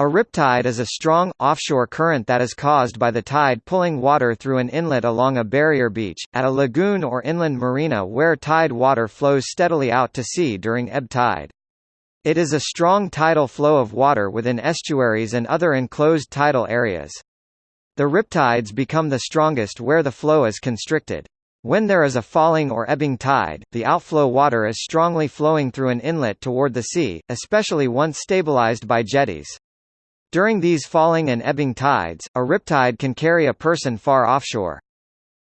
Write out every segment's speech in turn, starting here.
A riptide is a strong, offshore current that is caused by the tide pulling water through an inlet along a barrier beach, at a lagoon or inland marina where tide water flows steadily out to sea during ebb tide. It is a strong tidal flow of water within estuaries and other enclosed tidal areas. The riptides become the strongest where the flow is constricted. When there is a falling or ebbing tide, the outflow water is strongly flowing through an inlet toward the sea, especially once stabilized by jetties. During these falling and ebbing tides, a riptide can carry a person far offshore.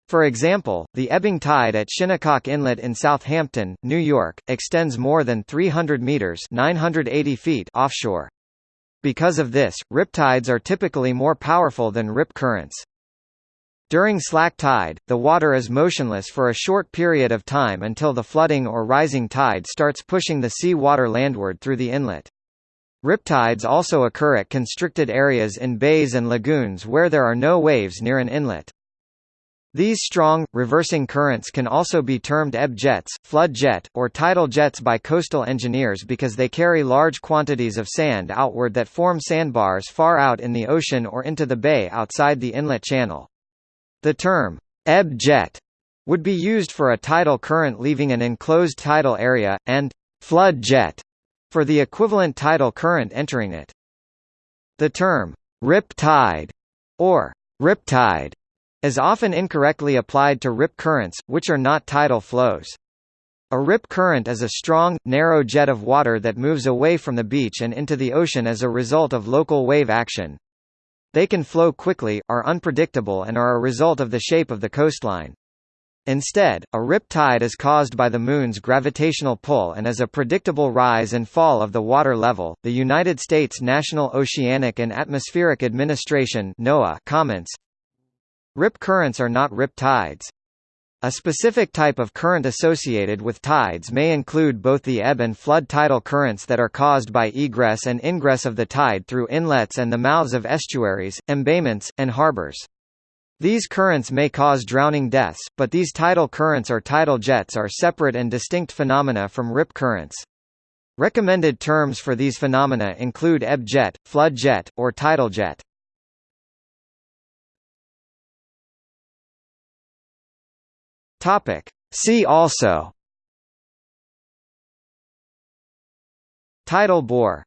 For example, the ebbing tide at Shinnecock Inlet in Southampton, New York, extends more than 300 meters (980 feet) offshore. Because of this, riptides are typically more powerful than rip currents. During slack tide, the water is motionless for a short period of time until the flooding or rising tide starts pushing the sea water landward through the inlet. Riptides also occur at constricted areas in bays and lagoons where there are no waves near an inlet. These strong, reversing currents can also be termed ebb jets, flood jet, or tidal jets by coastal engineers because they carry large quantities of sand outward that form sandbars far out in the ocean or into the bay outside the inlet channel. The term, ebb jet, would be used for a tidal current leaving an enclosed tidal area, and flood jet for the equivalent tidal current entering it. The term, rip tide, or riptide, is often incorrectly applied to rip currents, which are not tidal flows. A rip current is a strong, narrow jet of water that moves away from the beach and into the ocean as a result of local wave action. They can flow quickly, are unpredictable and are a result of the shape of the coastline. Instead, a rip tide is caused by the Moon's gravitational pull and is a predictable rise and fall of the water level. The United States National Oceanic and Atmospheric Administration (NOAA) comments: Rip currents are not rip tides. A specific type of current associated with tides may include both the ebb and flood tidal currents that are caused by egress and ingress of the tide through inlets and the mouths of estuaries, embayments, and harbors. These currents may cause drowning deaths, but these tidal currents or tidal jets are separate and distinct phenomena from rip currents. Recommended terms for these phenomena include ebb jet, flood jet, or tidal jet. Topic. See also Tidal bore